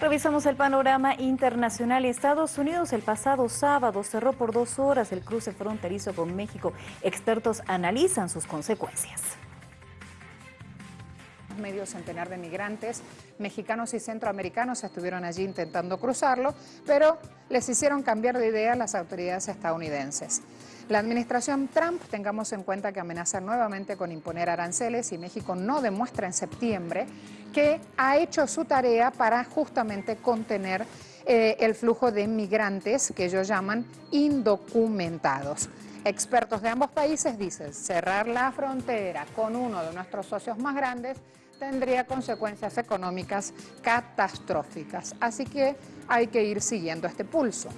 Revisamos el panorama internacional. Estados Unidos el pasado sábado cerró por dos horas el cruce fronterizo con México. Expertos analizan sus consecuencias medio centenar de migrantes mexicanos y centroamericanos estuvieron allí intentando cruzarlo, pero les hicieron cambiar de idea las autoridades estadounidenses. La administración Trump, tengamos en cuenta que amenaza nuevamente con imponer aranceles y México no demuestra en septiembre que ha hecho su tarea para justamente contener eh, el flujo de inmigrantes que ellos llaman indocumentados. Expertos de ambos países dicen cerrar la frontera con uno de nuestros socios más grandes tendría consecuencias económicas catastróficas. Así que hay que ir siguiendo este pulso.